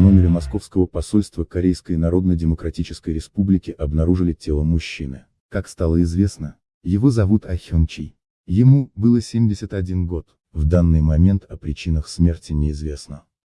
номере Московского посольства Корейской Народно-Демократической Республики обнаружили тело мужчины. Как стало известно, его зовут Ахён Чи. Ему было 71 год. В данный момент о причинах смерти неизвестно.